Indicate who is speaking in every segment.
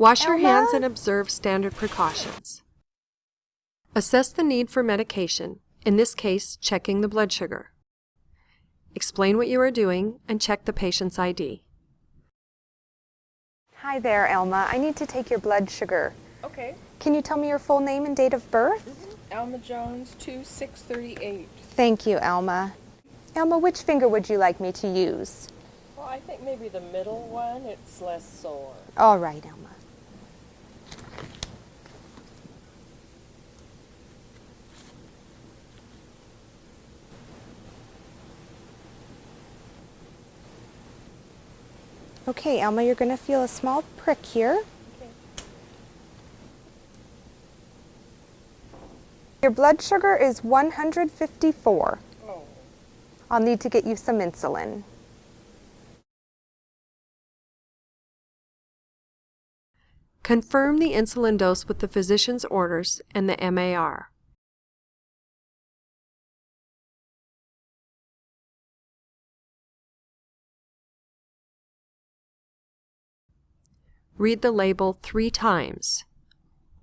Speaker 1: Wash your hands and observe standard precautions. Assess the need for medication, in this case, checking the blood sugar. Explain what you are doing and check the patient's ID.
Speaker 2: Hi there, Elma. I need to take your blood sugar.
Speaker 3: Okay.
Speaker 2: Can you tell me your full name and date of birth? Mm-hmm.
Speaker 3: Alma Jones, 2638.
Speaker 2: Thank you, Elma. Elma, which finger would you like me to use?
Speaker 3: Well, I think maybe the middle one, it's less sore.
Speaker 2: All right, Elma. Okay, Alma, you're going to feel a small prick here.
Speaker 3: Okay.
Speaker 2: Your blood sugar is 154.
Speaker 3: Oh,
Speaker 2: I'll need to get you some insulin.
Speaker 1: Confirm the insulin dose with the physician's orders and the MAR. Read the label three times.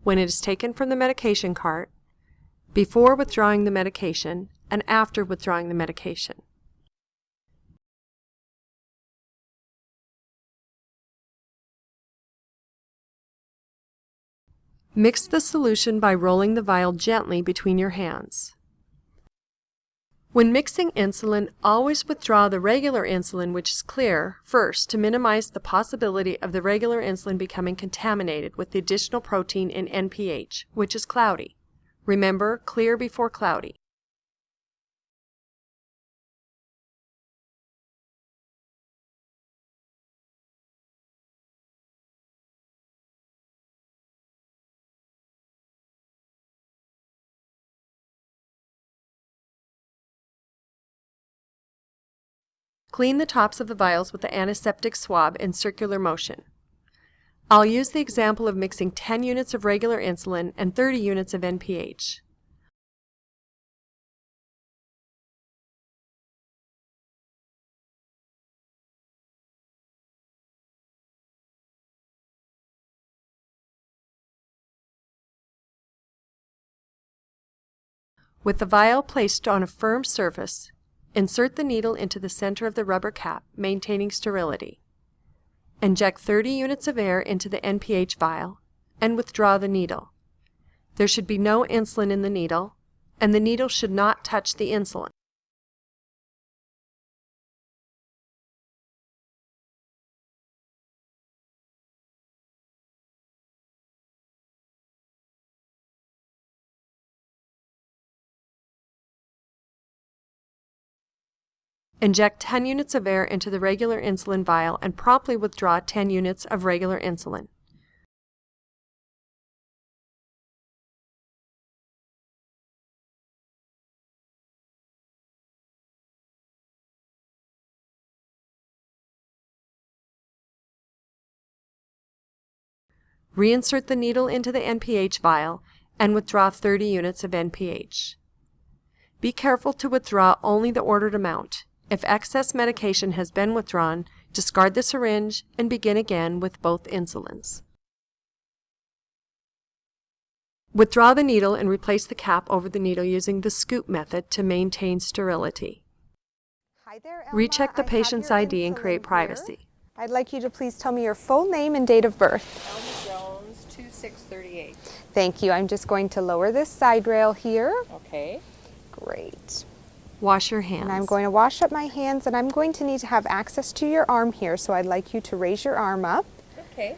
Speaker 1: When it is taken from the medication cart, before withdrawing the medication, and after withdrawing the medication. Mix the solution by rolling the vial gently between your hands. When mixing insulin, always withdraw the regular insulin, which is clear, first to minimize the possibility of the regular insulin becoming contaminated with the additional protein in NPH, which is cloudy. Remember, clear before cloudy. Clean the tops of the vials with the antiseptic swab in circular motion. I'll use the example of mixing 10 units of regular insulin and 30 units of NPH. With the vial placed on a firm surface, insert the needle into the center of the rubber cap, maintaining sterility. Inject 30 units of air into the NPH vial and withdraw the needle. There should be no insulin in the needle, and the needle should not touch the insulin. Inject 10 units of air into the regular insulin vial and promptly withdraw 10 units of regular insulin. Reinsert the needle into the NPH vial and withdraw 30 units of NPH. Be careful to withdraw only the ordered amount. If excess medication has been withdrawn, discard the syringe and begin again with both insulins. Withdraw the needle and replace the cap over the needle using the scoop method to maintain sterility.
Speaker 2: Hi there, Elma.
Speaker 1: Recheck the
Speaker 2: I
Speaker 1: patient's ID and
Speaker 2: insulin
Speaker 1: create
Speaker 2: here.
Speaker 1: privacy.
Speaker 2: I'd like you to please tell me your full name and date of birth.
Speaker 3: Alma Jones, 2638.
Speaker 2: Thank you. I'm just going to lower this side rail here.
Speaker 3: Okay.
Speaker 2: Great.
Speaker 1: Wash your hands.
Speaker 2: And I'm going to wash up my hands and I'm going to need to have access to your arm here. So I'd like you to raise your arm up.
Speaker 3: Okay.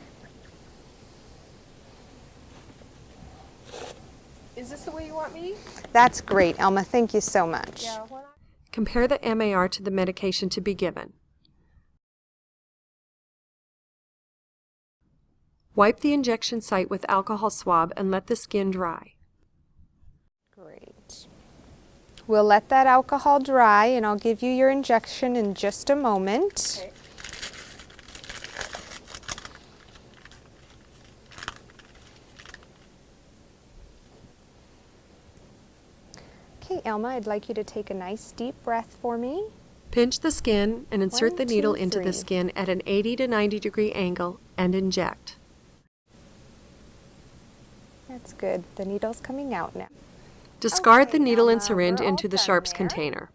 Speaker 3: Is this the way you want me?
Speaker 2: That's great, Elma. Thank you so much.
Speaker 3: Yeah. When
Speaker 1: Compare the MAR to the medication to be given. Wipe the injection site with alcohol swab and let the skin dry.
Speaker 2: Great. We'll let that alcohol dry and I'll give you your injection in just a moment.
Speaker 3: Okay.
Speaker 2: Okay, Elma, I'd like you to take a nice deep breath for me.
Speaker 1: Pinch the skin and insert
Speaker 2: One,
Speaker 1: the needle
Speaker 2: two,
Speaker 1: into the skin at an 80 to 90 degree angle and inject.
Speaker 2: That's good. The needle's coming out now.
Speaker 1: Discard the
Speaker 2: Okay,
Speaker 1: needle and syringe into the sharps container.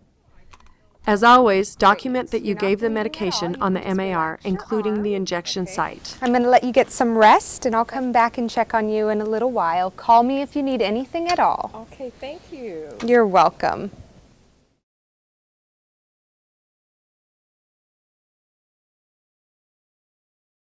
Speaker 1: As always, document that you gave the
Speaker 2: bleeding at all.
Speaker 1: medication on the MAR, including the injection site.
Speaker 2: I'm going to let you get some rest and I'll come back and check on you in a little while. Call me if you need anything at all.
Speaker 3: Okay, thank you.
Speaker 2: You're welcome.